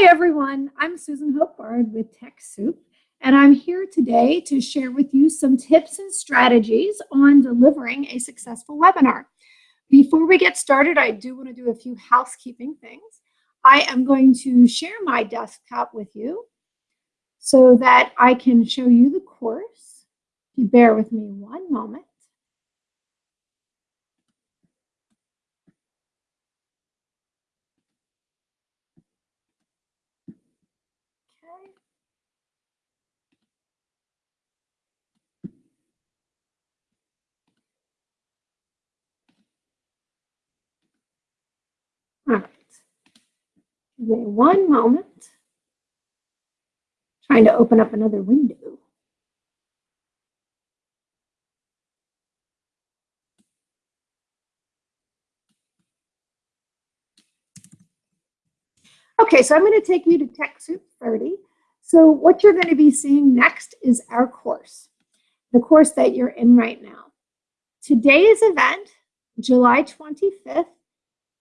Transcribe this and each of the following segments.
Hi, everyone. I'm Susan Hope Bard with TechSoup, and I'm here today to share with you some tips and strategies on delivering a successful webinar. Before we get started, I do want to do a few housekeeping things. I am going to share my desktop with you so that I can show you the course. If you bear with me one moment. All right. Give me one moment. Trying to open up another window. Okay, so I'm going to take you to TechSoup 30. So what you're going to be seeing next is our course, the course that you're in right now. Today's event, July 25th,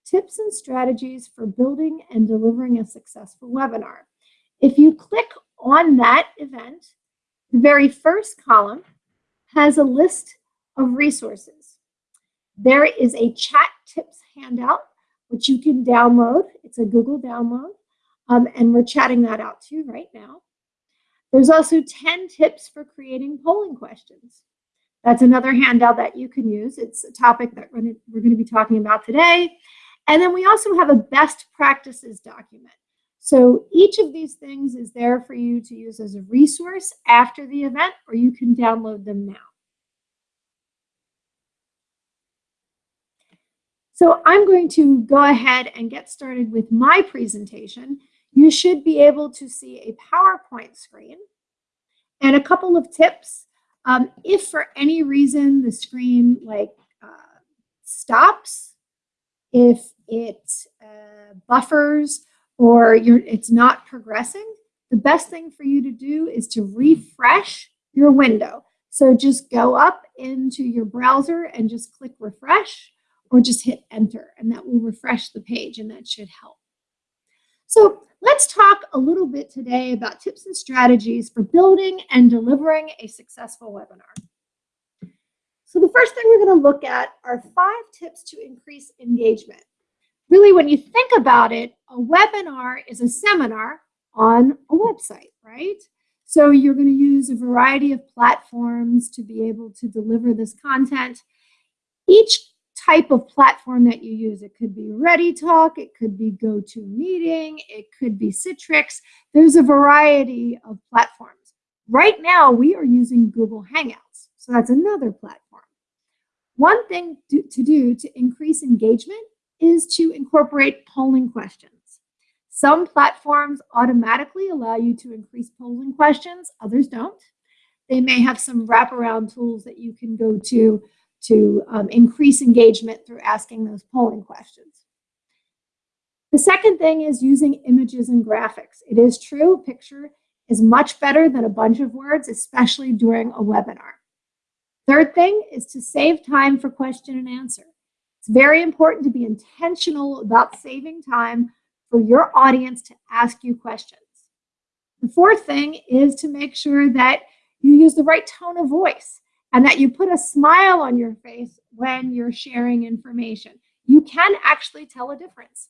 tips and strategies for building and delivering a successful webinar. If you click on that event, the very first column has a list of resources. There is a chat tips handout, which you can download. It's a Google download, um, and we're chatting that out to you right now. There's also 10 tips for creating polling questions. That's another handout that you can use. It's a topic that we're going to be talking about today. And then we also have a best practices document. So each of these things is there for you to use as a resource after the event, or you can download them now. So I'm going to go ahead and get started with my presentation. You should be able to see a PowerPoint screen and a couple of tips. Um, if for any reason the screen like uh, stops, if it uh, buffers or it's not progressing, the best thing for you to do is to refresh your window. So just go up into your browser and just click refresh or just hit enter and that will refresh the page and that should help. So let's talk a little bit today about tips and strategies for building and delivering a successful webinar. So the first thing we're going to look at are five tips to increase engagement. Really, when you think about it, a webinar is a seminar on a website, right? So you're going to use a variety of platforms to be able to deliver this content. Each type of platform that you use, it could be ReadyTalk, it could be GoToMeeting, it could be Citrix. There's a variety of platforms. Right now, we are using Google Hangouts. So that's another platform. One thing to, to do to increase engagement is to incorporate polling questions. Some platforms automatically allow you to increase polling questions, others don't. They may have some wraparound tools that you can go to to um, increase engagement through asking those polling questions. The second thing is using images and graphics. It is true, picture is much better than a bunch of words, especially during a webinar. Third thing is to save time for question and answer. It's very important to be intentional about saving time for your audience to ask you questions. The fourth thing is to make sure that you use the right tone of voice and that you put a smile on your face when you're sharing information. You can actually tell a difference.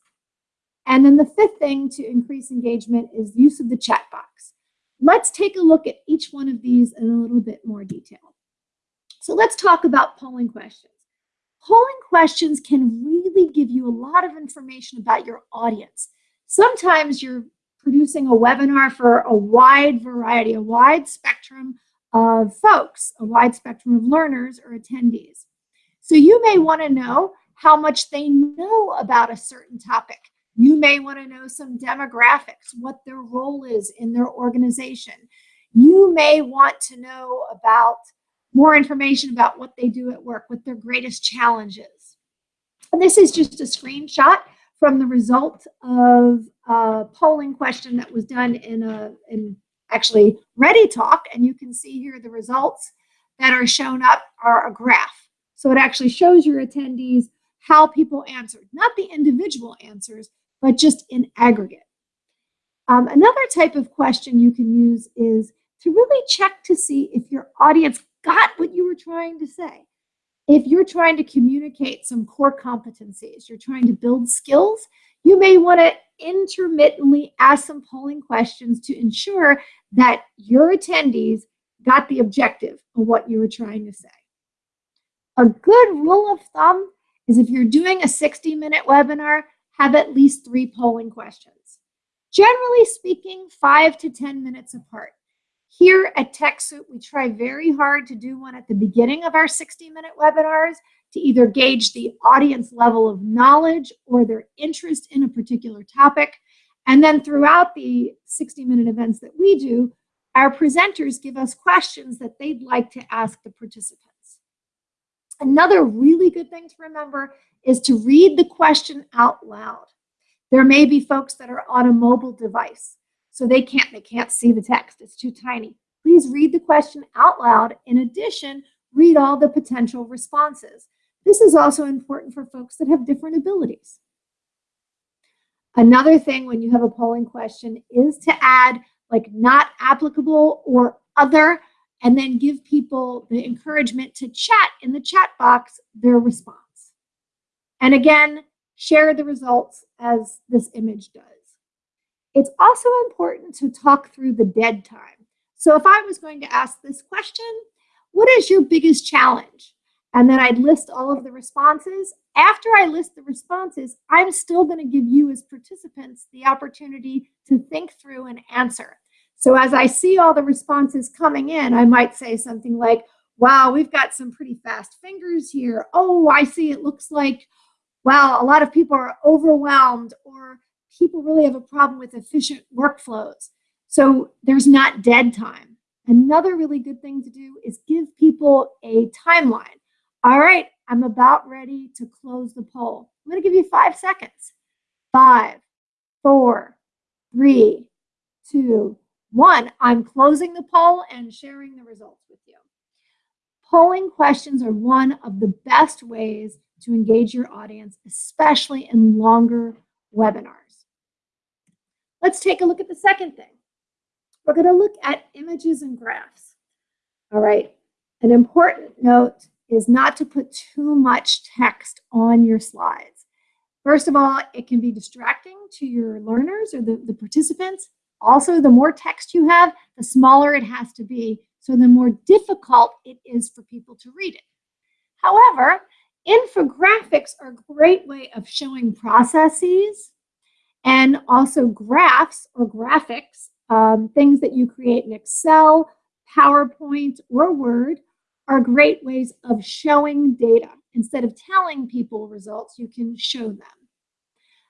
And then the fifth thing to increase engagement is use of the chat box. Let's take a look at each one of these in a little bit more detail. So let's talk about polling questions. Polling questions can really give you a lot of information about your audience. Sometimes you're producing a webinar for a wide variety, a wide spectrum of folks, a wide spectrum of learners or attendees. So you may want to know how much they know about a certain topic. You may want to know some demographics, what their role is in their organization. You may want to know about more information about what they do at work, what their greatest challenges. And this is just a screenshot from the result of a polling question that was done in a in actually ReadyTalk, and you can see here the results that are shown up are a graph. So it actually shows your attendees how people answered, not the individual answers, but just in aggregate. Um, another type of question you can use is to really check to see if your audience got what you were trying to say. If you're trying to communicate some core competencies, you're trying to build skills, you may want to intermittently ask some polling questions to ensure that your attendees got the objective of what you were trying to say. A good rule of thumb is if you're doing a 60 minute webinar, have at least three polling questions. Generally speaking, five to 10 minutes apart. Here at TechSoup, we try very hard to do one at the beginning of our 60 minute webinars to either gauge the audience level of knowledge or their interest in a particular topic. And then throughout the 60 minute events that we do, our presenters give us questions that they'd like to ask the participants. Another really good thing to remember is to read the question out loud. There may be folks that are on a mobile device, so they can't, they can't see the text, it's too tiny. Please read the question out loud. In addition, read all the potential responses. This is also important for folks that have different abilities. Another thing when you have a polling question is to add like not applicable or other, and then give people the encouragement to chat in the chat box their response. And again, share the results as this image does. It's also important to talk through the dead time. So if I was going to ask this question, what is your biggest challenge? And then I'd list all of the responses. After I list the responses, I'm still going to give you as participants the opportunity to think through and answer. So as I see all the responses coming in, I might say something like, wow, we've got some pretty fast fingers here. Oh, I see it looks like wow, a lot of people are overwhelmed or people really have a problem with efficient workflows. So there's not dead time. Another really good thing to do is give people a timeline. All right, I'm about ready to close the poll. I'm going to give you five seconds. Five, four, three, two, one. I'm closing the poll and sharing the results with you. Polling questions are one of the best ways to engage your audience, especially in longer webinars. Let's take a look at the second thing. We're going to look at images and graphs. All right, an important note is not to put too much text on your slides. First of all, it can be distracting to your learners or the, the participants. Also, the more text you have, the smaller it has to be, so the more difficult it is for people to read it. However, Infographics are a great way of showing processes and also graphs or graphics, um, things that you create in Excel, PowerPoint, or Word are great ways of showing data. Instead of telling people results, you can show them.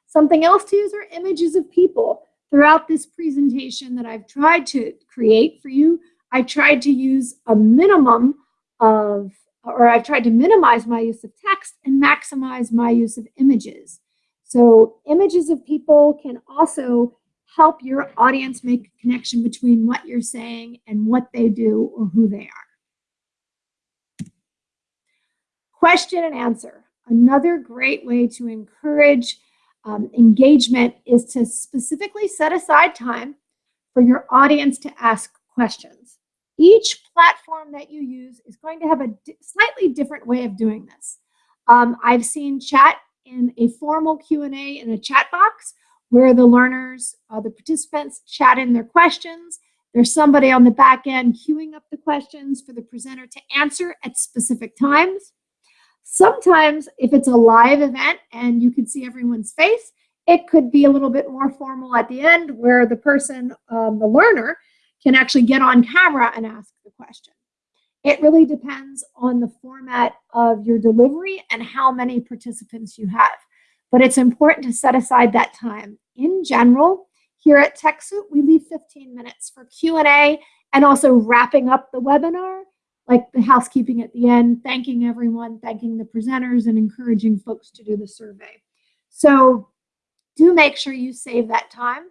Something else to use are images of people. Throughout this presentation that I've tried to create for you, I tried to use a minimum of or I've tried to minimize my use of text and maximize my use of images. So images of people can also help your audience make a connection between what you're saying and what they do or who they are. Question and answer. Another great way to encourage um, engagement is to specifically set aside time for your audience to ask questions. Each platform that you use is going to have a slightly different way of doing this. Um, I've seen chat in a formal Q&A in a chat box where the learners, uh, the participants chat in their questions. There's somebody on the back end queuing up the questions for the presenter to answer at specific times. Sometimes if it's a live event and you can see everyone's face, it could be a little bit more formal at the end where the person, um, the learner, can actually get on camera and ask the question. It really depends on the format of your delivery and how many participants you have. But it's important to set aside that time. In general, here at TechSoup, we leave 15 minutes for Q&A and also wrapping up the webinar, like the housekeeping at the end, thanking everyone, thanking the presenters, and encouraging folks to do the survey. So do make sure you save that time.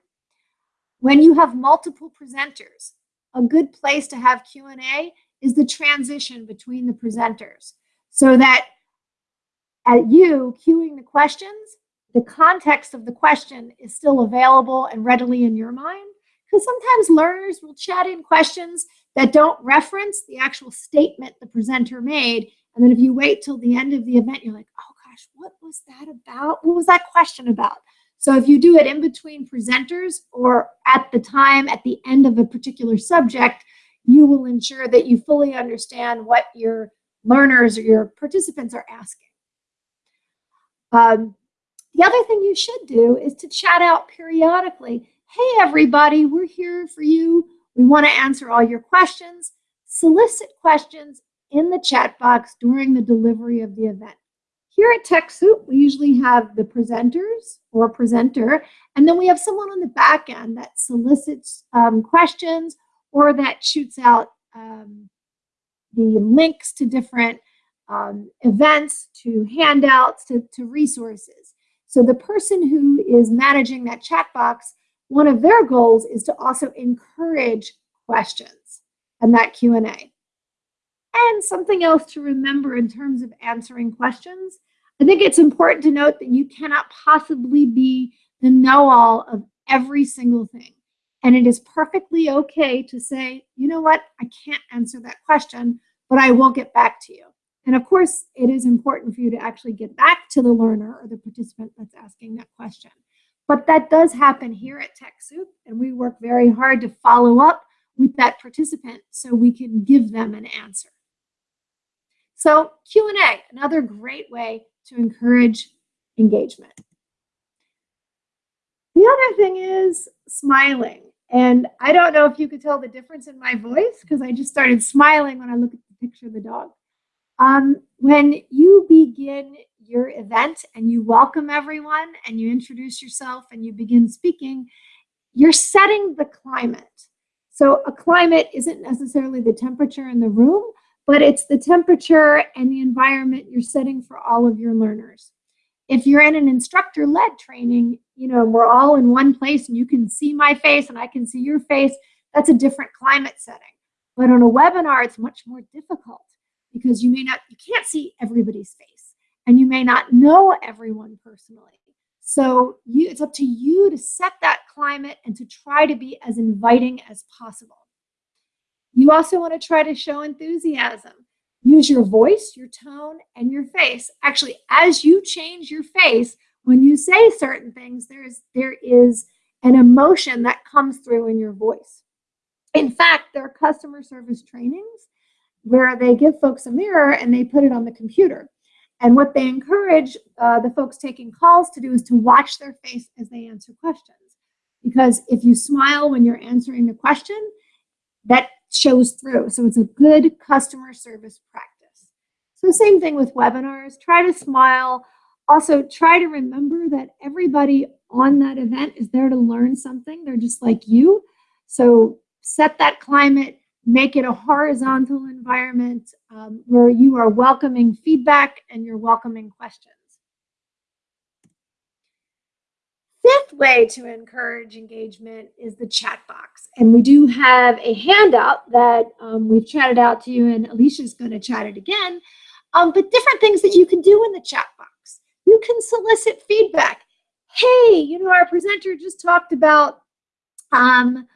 When you have multiple presenters, a good place to have Q&A is the transition between the presenters so that at you queuing the questions, the context of the question is still available and readily in your mind. Because sometimes learners will chat in questions that don't reference the actual statement the presenter made. And then if you wait till the end of the event, you're like, oh gosh, what was that about? What was that question about? So if you do it in between presenters or at the time at the end of a particular subject, you will ensure that you fully understand what your learners or your participants are asking. Um, the other thing you should do is to chat out periodically. Hey, everybody, we're here for you. We want to answer all your questions. Solicit questions in the chat box during the delivery of the event. Here at TechSoup, we usually have the presenters or presenter, and then we have someone on the back end that solicits um, questions or that shoots out um, the links to different um, events, to handouts, to, to resources. So the person who is managing that chat box, one of their goals is to also encourage questions and that Q&A. And something else to remember in terms of answering questions, I think it's important to note that you cannot possibly be the know-all of every single thing. And it is perfectly okay to say, you know what, I can't answer that question, but I will get back to you. And of course, it is important for you to actually get back to the learner or the participant that's asking that question. But that does happen here at TechSoup, and we work very hard to follow up with that participant so we can give them an answer. So Q&A, another great way to encourage engagement. The other thing is smiling. And I don't know if you could tell the difference in my voice because I just started smiling when I look at the picture of the dog. Um, when you begin your event and you welcome everyone and you introduce yourself and you begin speaking, you're setting the climate. So a climate isn't necessarily the temperature in the room, but it's the temperature and the environment you're setting for all of your learners. If you're in an instructor-led training, you know, we're all in one place and you can see my face and I can see your face, that's a different climate setting. But on a webinar, it's much more difficult because you may not, you can't see everybody's face and you may not know everyone personally. So you, it's up to you to set that climate and to try to be as inviting as possible. You also want to try to show enthusiasm. Use your voice, your tone, and your face. Actually, as you change your face, when you say certain things, there's, there is an emotion that comes through in your voice. In fact, there are customer service trainings where they give folks a mirror and they put it on the computer. And what they encourage uh, the folks taking calls to do is to watch their face as they answer questions. Because if you smile when you're answering the question, that shows through. So it's a good customer service practice. So same thing with webinars, try to smile. Also try to remember that everybody on that event is there to learn something. They're just like you. So set that climate, make it a horizontal environment um, where you are welcoming feedback and you're welcoming questions. Fifth way to encourage engagement is the chat box. And we do have a handout that um, we've chatted out to you and Alicia's gonna chat it again, um, but different things that you can do in the chat box. You can solicit feedback. Hey, you know, our presenter just talked about um,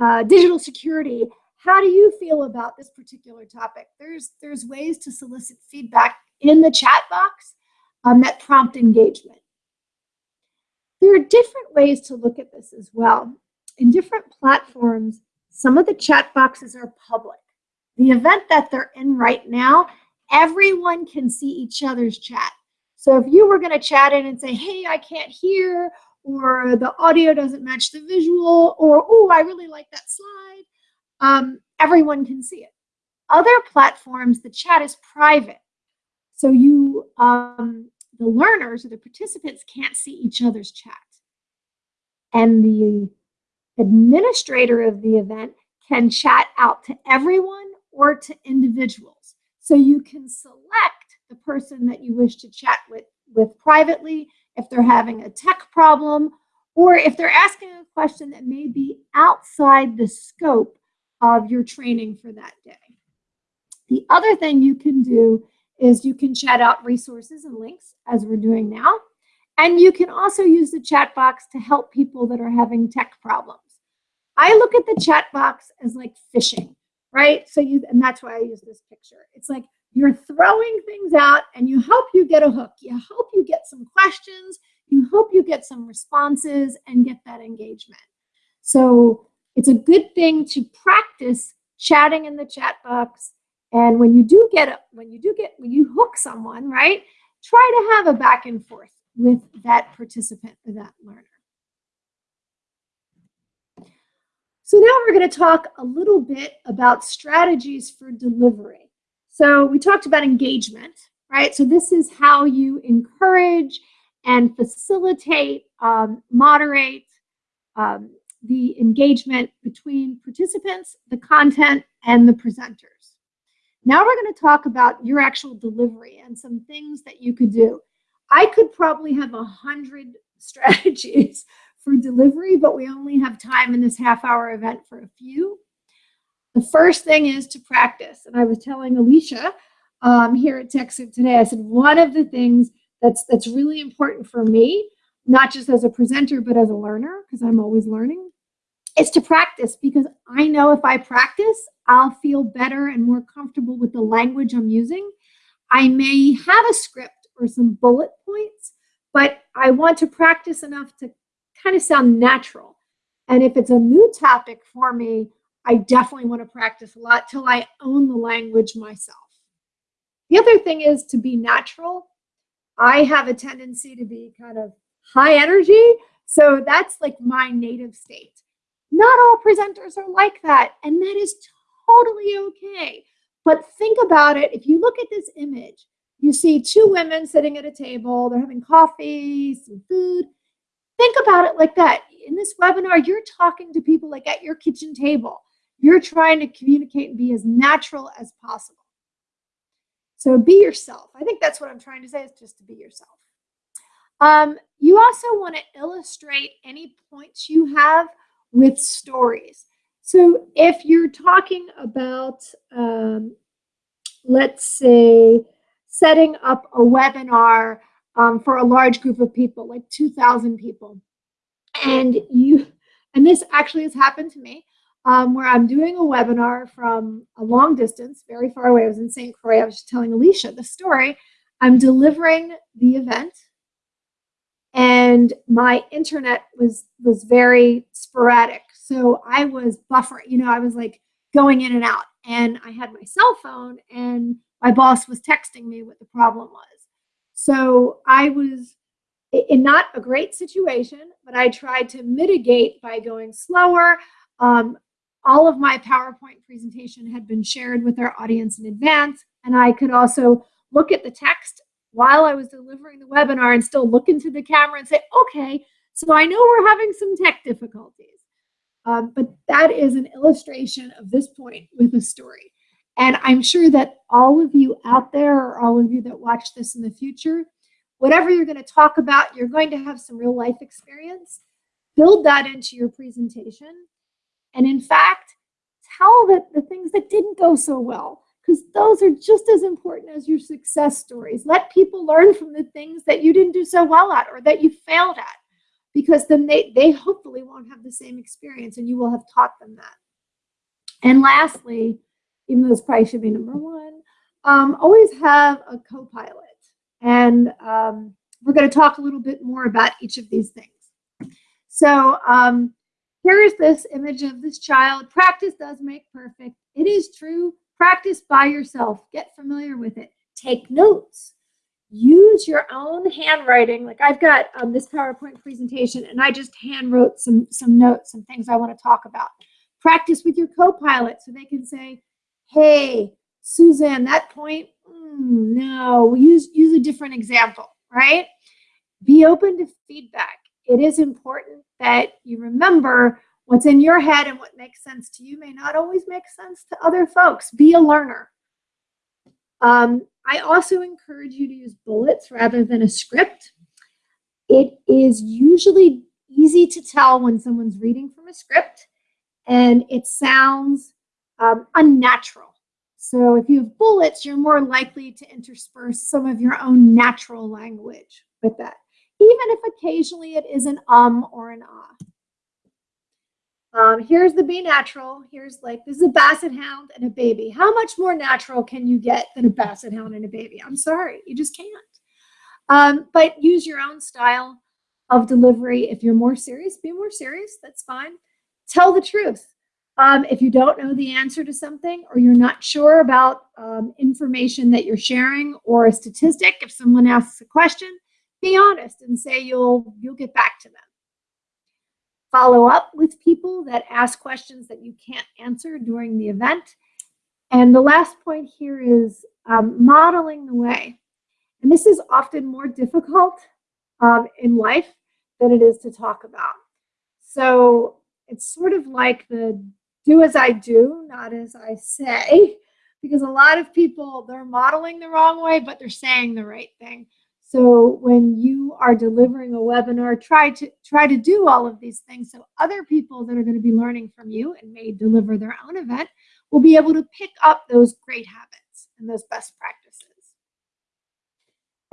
uh, digital security. How do you feel about this particular topic? There's, there's ways to solicit feedback in the chat box um, that prompt engagement. There are different ways to look at this as well. In different platforms, some of the chat boxes are public. The event that they're in right now, everyone can see each other's chat. So if you were going to chat in and say, hey, I can't hear, or the audio doesn't match the visual, or, oh, I really like that slide, um, everyone can see it. Other platforms, the chat is private. So you um, the learners or the participants can't see each other's chat. And the administrator of the event can chat out to everyone or to individuals. So you can select the person that you wish to chat with, with privately if they're having a tech problem or if they're asking a question that may be outside the scope of your training for that day. The other thing you can do is you can chat out resources and links as we're doing now. And you can also use the chat box to help people that are having tech problems. I look at the chat box as like fishing, right? So you, and that's why I use this picture. It's like you're throwing things out and you hope you get a hook. You hope you get some questions. You hope you get some responses and get that engagement. So it's a good thing to practice chatting in the chat box. And when you do get when you do get, when you hook someone, right, try to have a back and forth with that participant or that learner. So now we're going to talk a little bit about strategies for delivery. So we talked about engagement, right? So this is how you encourage and facilitate, um, moderate um, the engagement between participants, the content, and the presenters. Now we're going to talk about your actual delivery and some things that you could do. I could probably have a hundred strategies for delivery, but we only have time in this half hour event for a few. The first thing is to practice. And I was telling Alicia um, here at TechSoup today, I said, one of the things that's, that's really important for me, not just as a presenter, but as a learner, because I'm always learning, is to practice because I know if I practice, I'll feel better and more comfortable with the language I'm using. I may have a script or some bullet points, but I want to practice enough to kind of sound natural. And if it's a new topic for me, I definitely want to practice a lot till I own the language myself. The other thing is to be natural. I have a tendency to be kind of high energy. So that's like my native state. Not all presenters are like that, and that is totally okay. But think about it. If you look at this image, you see two women sitting at a table, they're having coffee, some food. Think about it like that. In this webinar, you're talking to people like at your kitchen table. You're trying to communicate and be as natural as possible. So be yourself. I think that's what I'm trying to say is just to be yourself. Um, you also want to illustrate any points you have with stories. So if you're talking about, um, let's say, setting up a webinar um, for a large group of people, like 2,000 people, and you, and this actually has happened to me, um, where I'm doing a webinar from a long distance, very far away. I was in St. Croix. I was telling Alicia the story. I'm delivering the event and my internet was was very sporadic. So I was buffering, you know, I was like going in and out. And I had my cell phone and my boss was texting me what the problem was. So I was in not a great situation, but I tried to mitigate by going slower. Um, all of my PowerPoint presentation had been shared with our audience in advance, and I could also look at the text while I was delivering the webinar and still look into the camera and say, okay, so I know we're having some tech difficulties. Um, but that is an illustration of this point with a story. And I'm sure that all of you out there or all of you that watch this in the future, whatever you're going to talk about, you're going to have some real life experience. Build that into your presentation. And in fact, tell that the things that didn't go so well because those are just as important as your success stories. Let people learn from the things that you didn't do so well at or that you failed at, because then they, they hopefully won't have the same experience and you will have taught them that. And lastly, even though this probably should be number one, um, always have a co-pilot. And um, we're going to talk a little bit more about each of these things. So um, here's this image of this child. Practice does make perfect. It is true. Practice by yourself. Get familiar with it. Take notes. Use your own handwriting. Like I've got um, this PowerPoint presentation and I just hand wrote some, some notes, some things I want to talk about. Practice with your co-pilot so they can say, hey, Suzanne, that point, mm, no, use, use a different example, right? Be open to feedback. It is important that you remember What's in your head and what makes sense to you may not always make sense to other folks. Be a learner. Um, I also encourage you to use bullets rather than a script. It is usually easy to tell when someone's reading from a script and it sounds um, unnatural. So if you have bullets, you're more likely to intersperse some of your own natural language with that. even if occasionally it is an um or an ah. Um, here's the be natural. Here's like, this is a basset hound and a baby. How much more natural can you get than a basset hound and a baby? I'm sorry, you just can't. Um, but use your own style of delivery. If you're more serious, be more serious. That's fine. Tell the truth. Um, if you don't know the answer to something or you're not sure about um, information that you're sharing or a statistic, if someone asks a question, be honest and say you'll you'll get back to them follow up with people that ask questions that you can't answer during the event. And the last point here is um, modeling the way. And this is often more difficult um, in life than it is to talk about. So it's sort of like the do as I do, not as I say, because a lot of people, they're modeling the wrong way, but they're saying the right thing. So when you are delivering a webinar, try to try to do all of these things so other people that are going to be learning from you and may deliver their own event will be able to pick up those great habits and those best practices.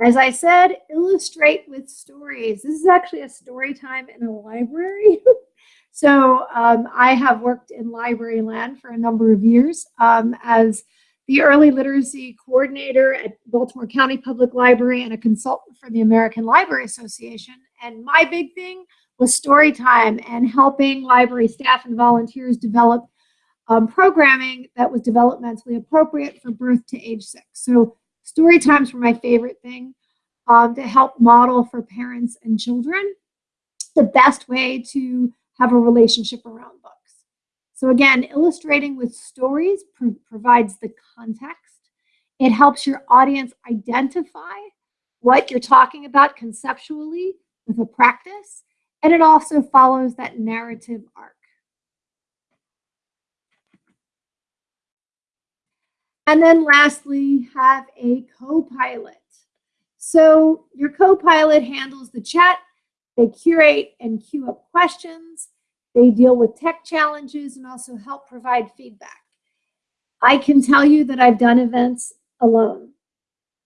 As I said, illustrate with stories. This is actually a story time in a library. so um, I have worked in library land for a number of years um, as the early literacy coordinator at Baltimore County Public Library and a consultant for the American Library Association. And my big thing was story time and helping library staff and volunteers develop um, programming that was developmentally appropriate for birth to age six. So story times were my favorite thing um, to help model for parents and children the best way to have a relationship around. So again, illustrating with stories pro provides the context. It helps your audience identify what you're talking about conceptually with a practice, and it also follows that narrative arc. And then lastly, have a co-pilot. So your co-pilot handles the chat, they curate and queue up questions, they deal with tech challenges and also help provide feedback. I can tell you that I've done events alone.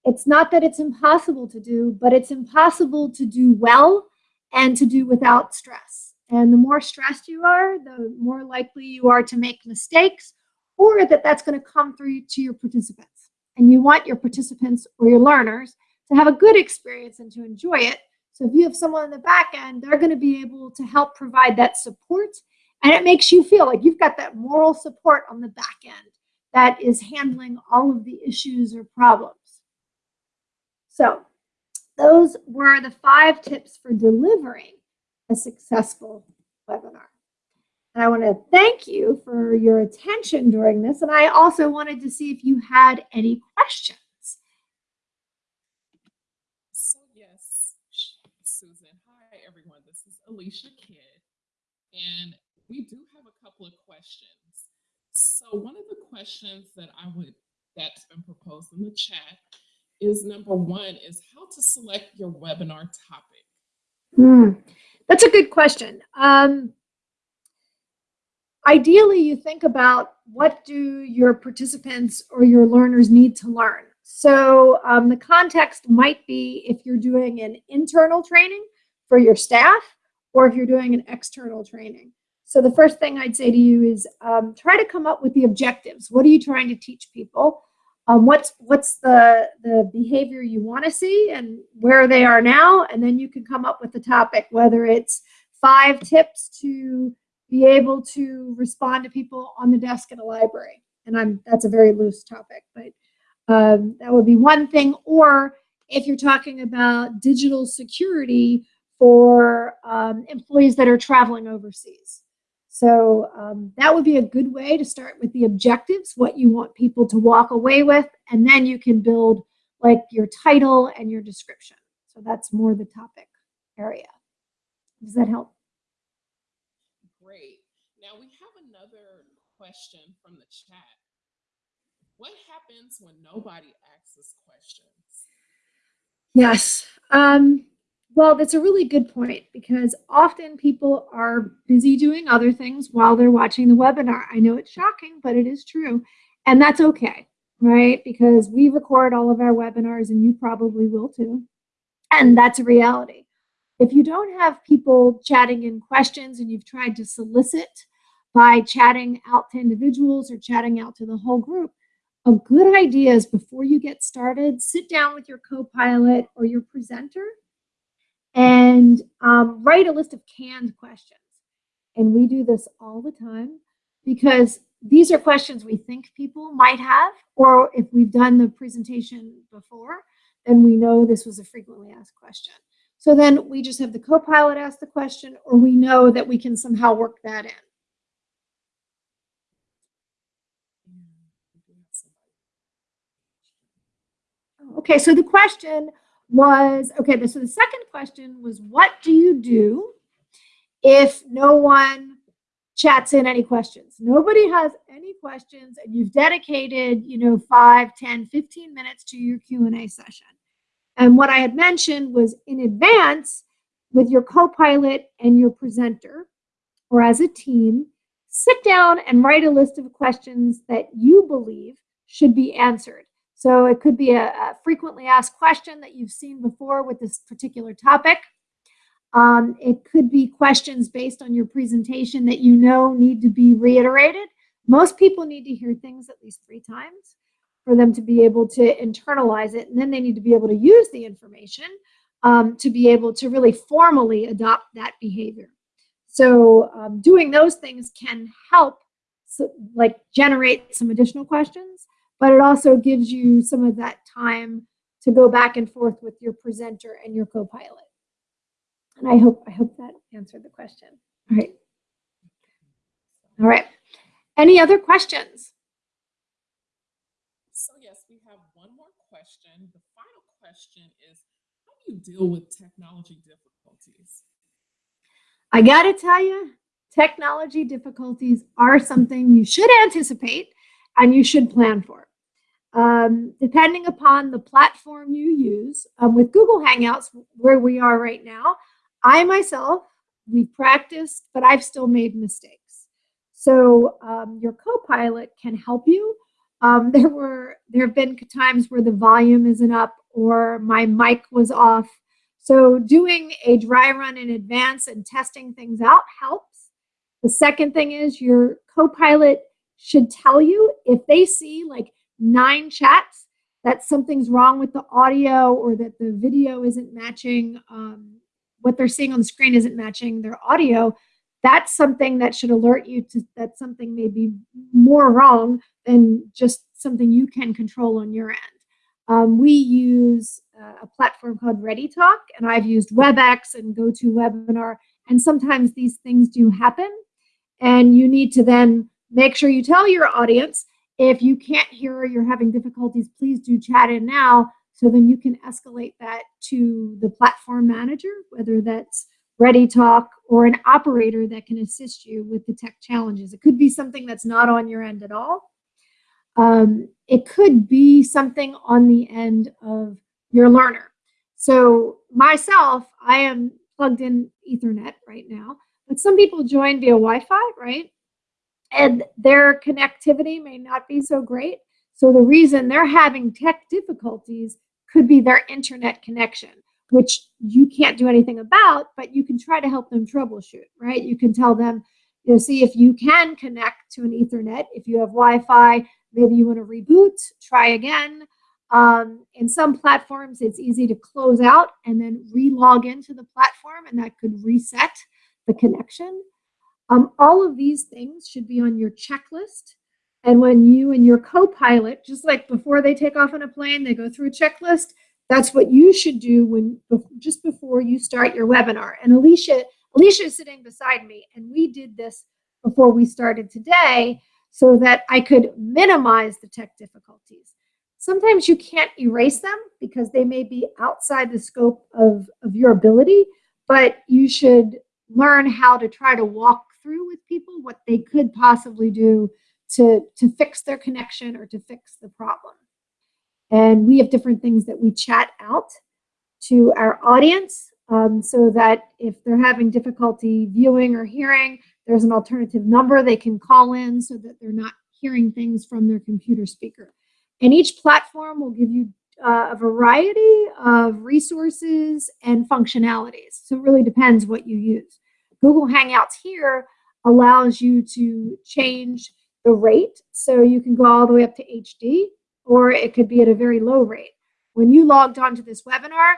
It's not that it's impossible to do, but it's impossible to do well and to do without stress. And the more stressed you are, the more likely you are to make mistakes or that that's going to come through to your participants. And you want your participants or your learners to have a good experience and to enjoy it so if you have someone on the back end, they're going to be able to help provide that support. And it makes you feel like you've got that moral support on the back end that is handling all of the issues or problems. So those were the five tips for delivering a successful webinar. And I want to thank you for your attention during this. And I also wanted to see if you had any questions. Alicia Kidd, and we do have a couple of questions. So one of the questions that I would that's been proposed in the chat is number one is how to select your webinar topic. Mm, that's a good question. Um, ideally, you think about what do your participants or your learners need to learn. So um, the context might be if you're doing an internal training for your staff, or if you're doing an external training. So the first thing I'd say to you is um, try to come up with the objectives. What are you trying to teach people? Um, what's what's the, the behavior you want to see and where they are now? And then you can come up with the topic, whether it's five tips to be able to respond to people on the desk in a library. And I'm that's a very loose topic, but um, that would be one thing. Or if you're talking about digital security, for um, employees that are traveling overseas. So um, that would be a good way to start with the objectives, what you want people to walk away with, and then you can build like your title and your description. So that's more the topic area. Does that help? Great. Now we have another question from the chat. What happens when nobody asks us questions? Yes. Um, well, that's a really good point because often people are busy doing other things while they're watching the webinar. I know it's shocking, but it is true. And that's okay, right? Because we record all of our webinars and you probably will too. And that's a reality. If you don't have people chatting in questions and you've tried to solicit by chatting out to individuals or chatting out to the whole group, a good idea is before you get started, sit down with your co-pilot or your presenter and um, write a list of canned questions. And we do this all the time because these are questions we think people might have, or if we've done the presentation before, then we know this was a frequently asked question. So then we just have the co-pilot ask the question, or we know that we can somehow work that in. Okay, so the question was, okay, so the second question was, what do you do if no one chats in any questions? Nobody has any questions and you've dedicated, you know, 5, 10, 15 minutes to your Q&A session. And what I had mentioned was in advance with your co-pilot and your presenter or as a team, sit down and write a list of questions that you believe should be answered. So it could be a, a frequently asked question that you've seen before with this particular topic. Um, it could be questions based on your presentation that you know need to be reiterated. Most people need to hear things at least three times for them to be able to internalize it. And then they need to be able to use the information um, to be able to really formally adopt that behavior. So um, doing those things can help so, like generate some additional questions but it also gives you some of that time to go back and forth with your presenter and your co-pilot. And I hope I hope that answered the question. All right. All right. Any other questions? So yes, we have one more question. The final question is, how do you deal with technology difficulties? I got to tell you, technology difficulties are something you should anticipate and you should plan for. Um, depending upon the platform you use, um, with Google Hangouts, where we are right now, I myself, we've practiced, but I've still made mistakes. So um, your co-pilot can help you. Um, there were there have been times where the volume isn't up or my mic was off. So doing a dry run in advance and testing things out helps. The second thing is your co-pilot should tell you if they see like nine chats that something's wrong with the audio or that the video isn't matching um, what they're seeing on the screen isn't matching their audio that's something that should alert you to that something may be more wrong than just something you can control on your end. Um, we use uh, a platform called ReadyTalk, and I've used WebEx and GoToWebinar, and sometimes these things do happen, and you need to then make sure you tell your audience if you can't hear or you're having difficulties, please do chat in now so then you can escalate that to the platform manager, whether that's ReadyTalk or an operator that can assist you with the tech challenges. It could be something that's not on your end at all. Um, it could be something on the end of your learner. So myself, I am plugged in Ethernet right now, but some people join via Wi-Fi, right? And their connectivity may not be so great. So the reason they're having tech difficulties could be their internet connection, which you can't do anything about, but you can try to help them troubleshoot, right? You can tell them, you know, see if you can connect to an ethernet. If you have Wi-Fi, maybe you want to reboot, try again. Um, in some platforms, it's easy to close out and then re-log into the platform, and that could reset the connection. Um, all of these things should be on your checklist. And when you and your co-pilot, just like before they take off on a plane, they go through a checklist. That's what you should do when just before you start your webinar. And Alicia, Alicia is sitting beside me, and we did this before we started today so that I could minimize the tech difficulties. Sometimes you can't erase them because they may be outside the scope of, of your ability, but you should learn how to try to walk through with people what they could possibly do to, to fix their connection or to fix the problem. And we have different things that we chat out to our audience um, so that if they're having difficulty viewing or hearing, there's an alternative number they can call in so that they're not hearing things from their computer speaker. And each platform will give you uh, a variety of resources and functionalities. So it really depends what you use. Google Hangouts here allows you to change the rate. So you can go all the way up to HD, or it could be at a very low rate. When you logged onto this webinar,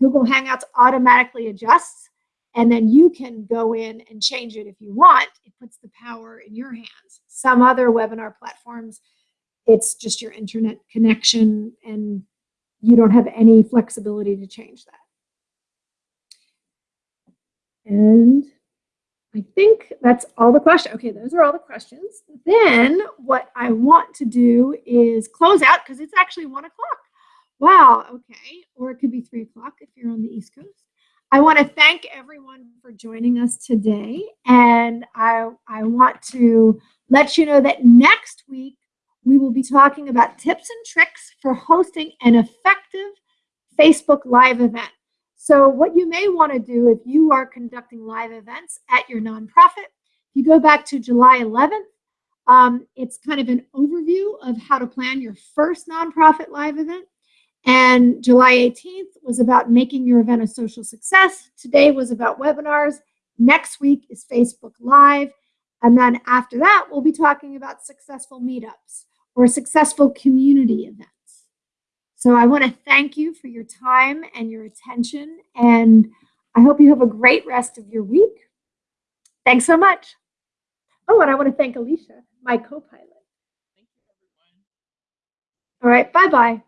Google Hangouts automatically adjusts, and then you can go in and change it if you want. It puts the power in your hands. Some other webinar platforms, it's just your internet connection, and you don't have any flexibility to change that. And I think that's all the questions. Okay, those are all the questions. Then what I want to do is close out because it's actually one o'clock. Wow, okay. Or it could be three o'clock if you're on the East Coast. I want to thank everyone for joining us today. And I, I want to let you know that next week we will be talking about tips and tricks for hosting an effective Facebook Live event. So what you may want to do if you are conducting live events at your nonprofit, if you go back to July 11th, um, it's kind of an overview of how to plan your first nonprofit live event. And July 18th was about making your event a social success. Today was about webinars. Next week is Facebook Live. And then after that, we'll be talking about successful meetups or successful community events. So I want to thank you for your time and your attention. And I hope you have a great rest of your week. Thanks so much. Oh, and I want to thank Alicia, my co-pilot. Thank you, everyone. All right, bye-bye.